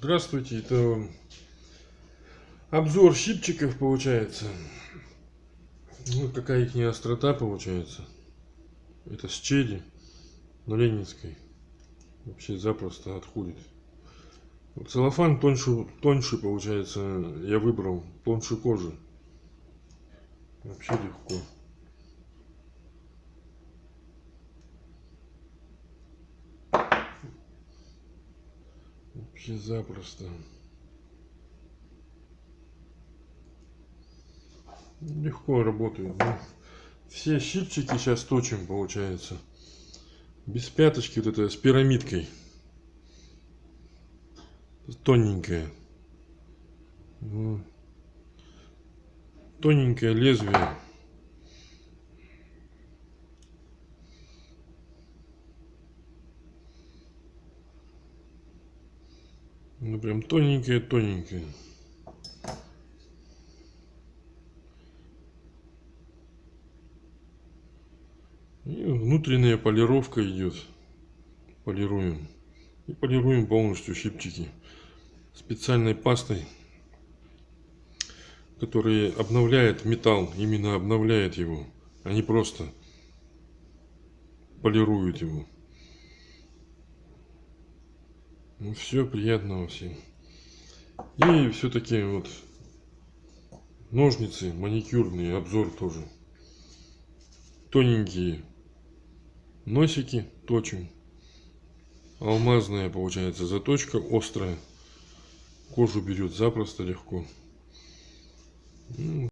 Здравствуйте, это обзор щипчиков получается. Ну, какая их не острота получается. Это с черри на Ленинской. Вообще запросто отходит. Целлофан тоньше, тоньше получается, я выбрал, тоньше кожи. Вообще легко. Вообще запросто. Легко работает. да. Все щипчики сейчас точим, получается. Без пяточки, вот это с пирамидкой. Тоненькая. Тоненькое лезвие. Ну прям тоненькое. И внутренняя полировка идет. Полируем. И полируем полностью щипчики специальной пастой, которая обновляет металл, именно обновляет его, а не просто полирует его. Ну все, приятного всем. И все-таки вот ножницы маникюрные, обзор тоже. Тоненькие носики точим. Алмазная получается заточка, острая. Кожу берет запросто, легко. Ну,